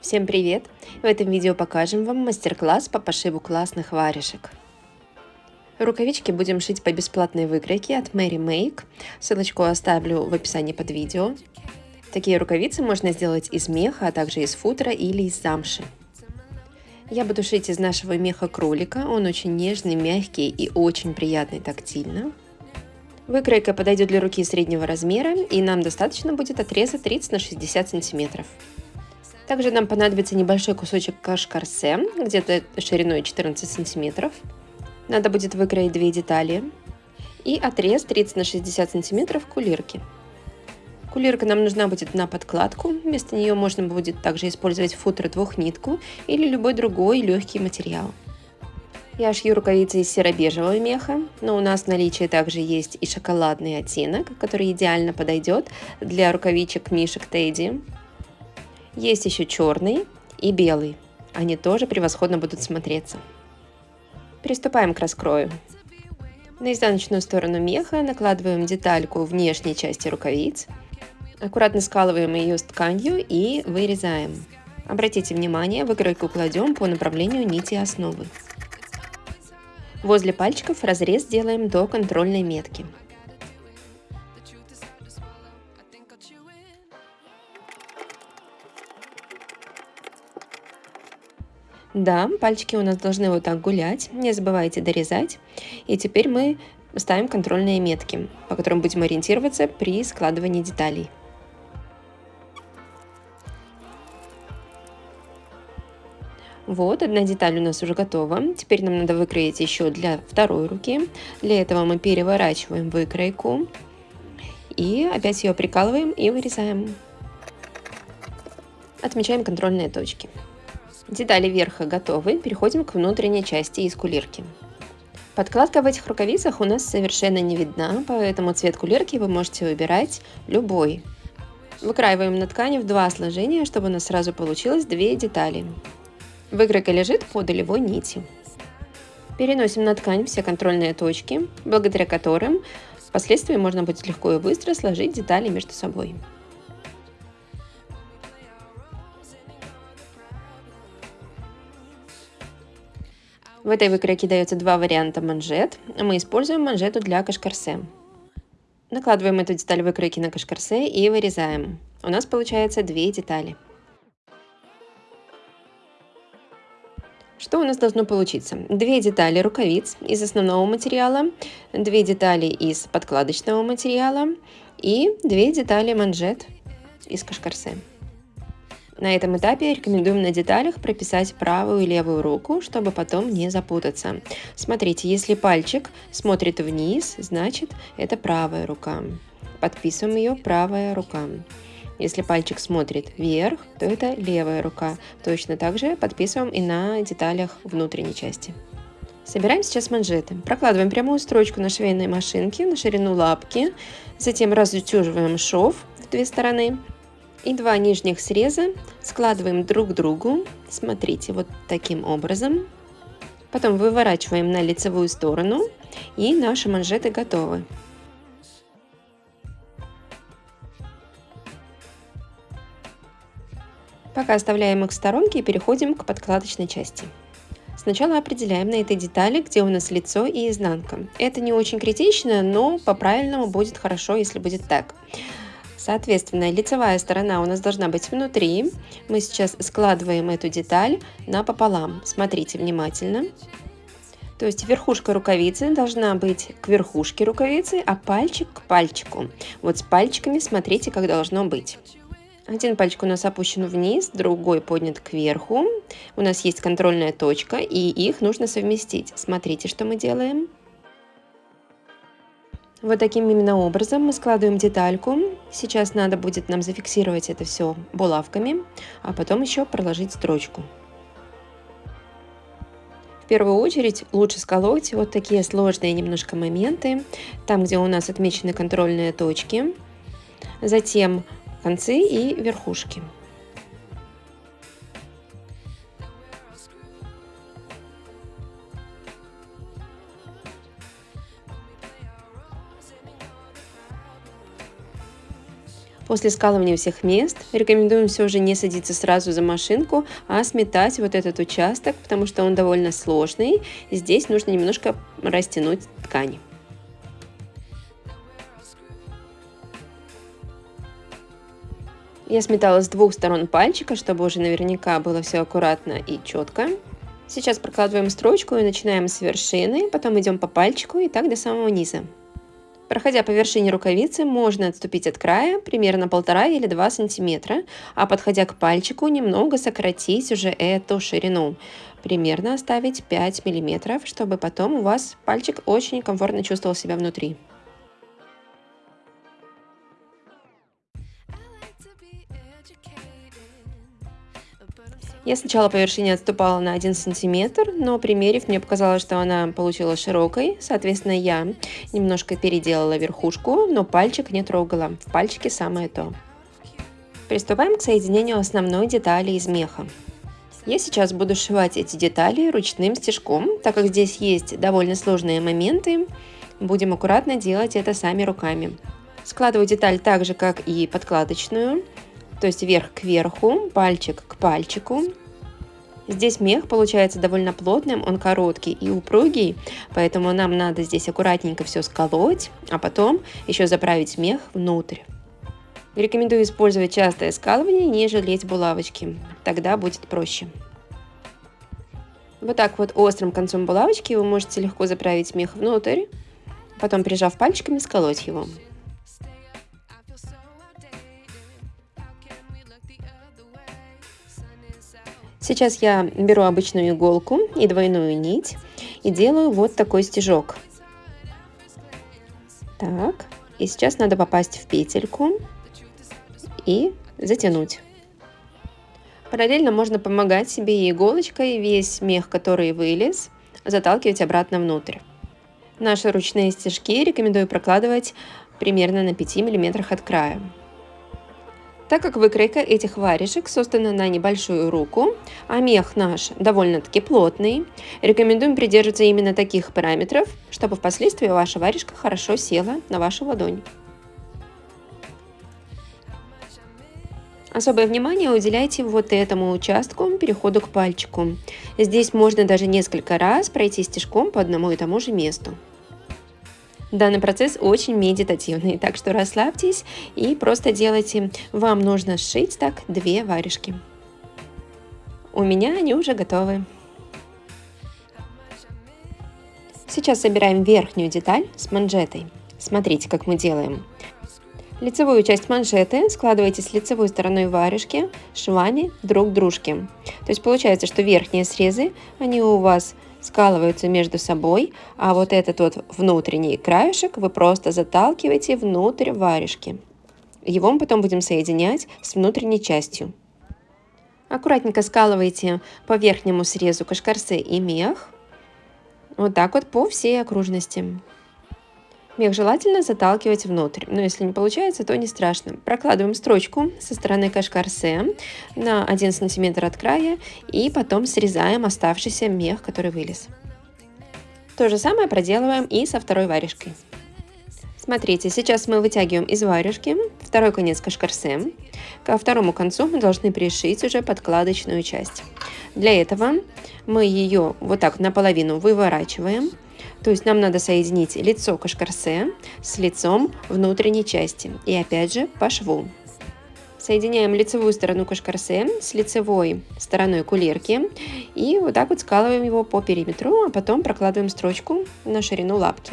Всем привет! В этом видео покажем вам мастер-класс по пошиву классных варежек. Рукавички будем шить по бесплатной выкройке от Mary Make. Ссылочку оставлю в описании под видео. Такие рукавицы можно сделать из меха, а также из футера или из замши. Я буду шить из нашего меха кролика. Он очень нежный, мягкий и очень приятный тактильно. Выкройка подойдет для руки среднего размера, и нам достаточно будет отреза 30 на 60 сантиметров. Также нам понадобится небольшой кусочек кашкарсе, где-то шириной 14 сантиметров. Надо будет выкроить две детали. И отрез 30 на 60 сантиметров кулирки. Кулирка нам нужна будет на подкладку. Вместо нее можно будет также использовать футер двухнитку или любой другой легкий материал. Я шью рукавицы из серо-бежевого меха, но у нас в наличии также есть и шоколадный оттенок, который идеально подойдет для рукавичек мишек Тедди. Есть еще черный и белый. Они тоже превосходно будут смотреться. Приступаем к раскрою. На изнаночную сторону меха накладываем детальку внешней части рукавиц. Аккуратно скалываем ее с тканью и вырезаем. Обратите внимание, выкройку кладем по направлению нити основы. Возле пальчиков разрез делаем до контрольной метки. Да, пальчики у нас должны вот так гулять, не забывайте дорезать. И теперь мы ставим контрольные метки, по которым будем ориентироваться при складывании деталей. Вот, одна деталь у нас уже готова. Теперь нам надо выкроить еще для второй руки. Для этого мы переворачиваем выкройку и опять ее прикалываем и вырезаем. Отмечаем контрольные точки. Детали верха готовы, переходим к внутренней части из кулирки. Подкладка в этих рукавицах у нас совершенно не видна, поэтому цвет кулирки вы можете выбирать любой. Выкраиваем на ткани в два сложения, чтобы у нас сразу получилось две детали. Выкройка лежит по долевой нити. Переносим на ткань все контрольные точки, благодаря которым впоследствии можно будет легко и быстро сложить детали между собой. В этой выкройке дается два варианта манжет. Мы используем манжету для кашкарсе. Накладываем эту деталь выкройки на кашкарсе и вырезаем. У нас получается две детали. Что у нас должно получиться? Две детали рукавиц из основного материала, две детали из подкладочного материала и две детали манжет из кашкарсе. На этом этапе рекомендуем на деталях прописать правую и левую руку, чтобы потом не запутаться. Смотрите, если пальчик смотрит вниз, значит это правая рука. Подписываем ее правая рука. Если пальчик смотрит вверх, то это левая рука. Точно так же подписываем и на деталях внутренней части. Собираем сейчас манжеты. Прокладываем прямую строчку на швейной машинке на ширину лапки. Затем разутюживаем шов в две стороны и два нижних среза складываем друг к другу, смотрите, вот таким образом. Потом выворачиваем на лицевую сторону и наши манжеты готовы. Пока оставляем их в сторонке и переходим к подкладочной части. Сначала определяем на этой детали, где у нас лицо и изнанка. Это не очень критично, но по-правильному будет хорошо, если будет так. Соответственно, лицевая сторона у нас должна быть внутри. Мы сейчас складываем эту деталь напополам. Смотрите внимательно. То есть верхушка рукавицы должна быть к верхушке рукавицы, а пальчик к пальчику. Вот с пальчиками смотрите, как должно быть. Один пальчик у нас опущен вниз, другой поднят кверху. У нас есть контрольная точка, и их нужно совместить. Смотрите, что мы делаем. Вот таким именно образом мы складываем детальку. Сейчас надо будет нам зафиксировать это все булавками, а потом еще проложить строчку. В первую очередь лучше сколоть вот такие сложные немножко моменты, там, где у нас отмечены контрольные точки, затем концы и верхушки. После скалывания всех мест рекомендуем все же не садиться сразу за машинку, а сметать вот этот участок, потому что он довольно сложный. Здесь нужно немножко растянуть ткань. Я сметала с двух сторон пальчика, чтобы уже наверняка было все аккуратно и четко. Сейчас прокладываем строчку и начинаем с вершины, потом идем по пальчику и так до самого низа. Проходя по вершине рукавицы, можно отступить от края примерно полтора или два сантиметра, а подходя к пальчику, немного сократить уже эту ширину. Примерно оставить 5 миллиметров, чтобы потом у вас пальчик очень комфортно чувствовал себя внутри. Я сначала по вершине отступала на 1 сантиметр, но примерив, мне показалось, что она получилась широкой. Соответственно, я немножко переделала верхушку, но пальчик не трогала. В пальчике самое то. Приступаем к соединению основной детали из меха. Я сейчас буду сшивать эти детали ручным стежком, так как здесь есть довольно сложные моменты. Будем аккуратно делать это сами руками. Складываю деталь так же, как и подкладочную то есть вверх к верху, пальчик к пальчику. Здесь мех получается довольно плотным, он короткий и упругий, поэтому нам надо здесь аккуратненько все сколоть, а потом еще заправить мех внутрь. Рекомендую использовать частое скалывание, не жалеть булавочки, тогда будет проще. Вот так вот острым концом булавочки вы можете легко заправить мех внутрь, потом прижав пальчиками сколоть его. Сейчас я беру обычную иголку и двойную нить и делаю вот такой стежок. Так, и сейчас надо попасть в петельку и затянуть. Параллельно можно помогать себе иголочкой весь мех, который вылез, заталкивать обратно внутрь. Наши ручные стежки рекомендую прокладывать примерно на 5 мм от края. Так как выкройка этих варежек создана на небольшую руку, а мех наш довольно-таки плотный, рекомендуем придерживаться именно таких параметров, чтобы впоследствии ваша варежка хорошо села на вашу ладонь. Особое внимание уделяйте вот этому участку, переходу к пальчику. Здесь можно даже несколько раз пройти стежком по одному и тому же месту. Данный процесс очень медитативный, так что расслабьтесь и просто делайте. Вам нужно сшить так две варежки. У меня они уже готовы. Сейчас собираем верхнюю деталь с манжетой. Смотрите, как мы делаем. Лицевую часть манжеты складывайте с лицевой стороной варежки швами друг к дружке. То есть получается, что верхние срезы, они у вас скалываются между собой, а вот этот вот внутренний краешек вы просто заталкиваете внутрь варежки. Его мы потом будем соединять с внутренней частью. Аккуратненько скалывайте по верхнему срезу кашкарсе и мех. Вот так вот по всей окружности. Мех желательно заталкивать внутрь, но если не получается, то не страшно. Прокладываем строчку со стороны кашкарсе на 1 см от края и потом срезаем оставшийся мех, который вылез. То же самое проделываем и со второй варежкой. Смотрите, сейчас мы вытягиваем из варежки второй конец кашкарсе. Ко второму концу мы должны пришить уже подкладочную часть. Для этого мы ее вот так наполовину выворачиваем то есть нам надо соединить лицо кашкарсе с лицом внутренней части. И опять же по шву. Соединяем лицевую сторону кашкарсе с лицевой стороной кулерки и вот так вот скалываем его по периметру, а потом прокладываем строчку на ширину лапки.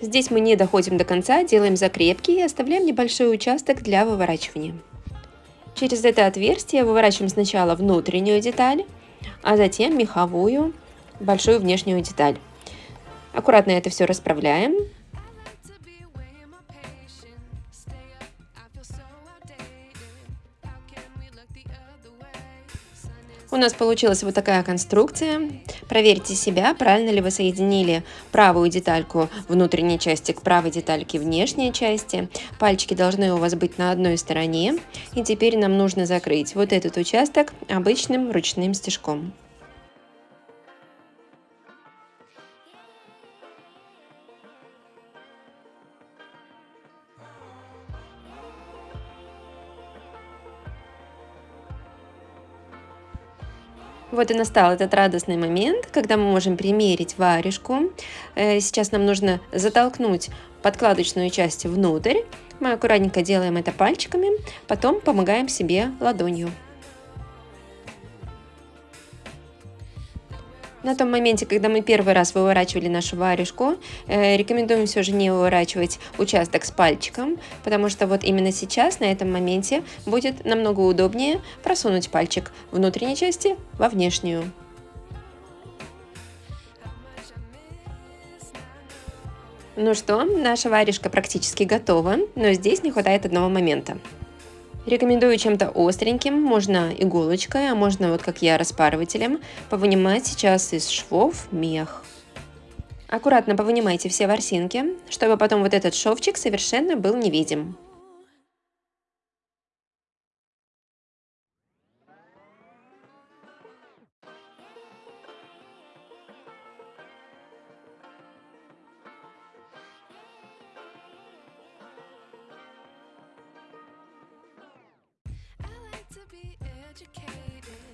Здесь мы не доходим до конца, делаем закрепки и оставляем небольшой участок для выворачивания. Через это отверстие выворачиваем сначала внутреннюю деталь, а затем меховую большую внешнюю деталь. Аккуратно это все расправляем. У нас получилась вот такая конструкция. Проверьте себя, правильно ли вы соединили правую детальку внутренней части к правой детальке внешней части. Пальчики должны у вас быть на одной стороне. И теперь нам нужно закрыть вот этот участок обычным ручным стежком. Вот и настал этот радостный момент, когда мы можем примерить варежку. Э, сейчас нам нужно затолкнуть подкладочную часть внутрь. Мы аккуратненько делаем это пальчиками, потом помогаем себе ладонью. На том моменте, когда мы первый раз выворачивали нашу варежку, э, рекомендуем все же не выворачивать участок с пальчиком, потому что вот именно сейчас, на этом моменте, будет намного удобнее просунуть пальчик внутренней части во внешнюю. Ну что, наша варежка практически готова, но здесь не хватает одного момента. Рекомендую чем-то остреньким, можно иголочкой, а можно вот как я распарывателем, повынимать сейчас из швов мех. Аккуратно повынимайте все ворсинки, чтобы потом вот этот шовчик совершенно был невидим.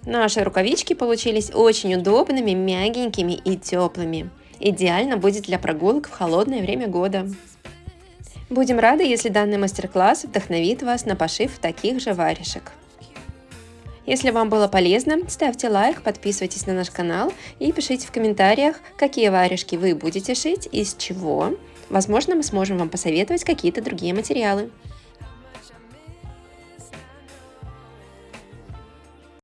Наши рукавички получились очень удобными, мягенькими и теплыми. Идеально будет для прогулок в холодное время года. Будем рады, если данный мастер-класс вдохновит вас на пошив таких же варежек. Если вам было полезно, ставьте лайк, подписывайтесь на наш канал и пишите в комментариях, какие варежки вы будете шить, из чего. Возможно, мы сможем вам посоветовать какие-то другие материалы.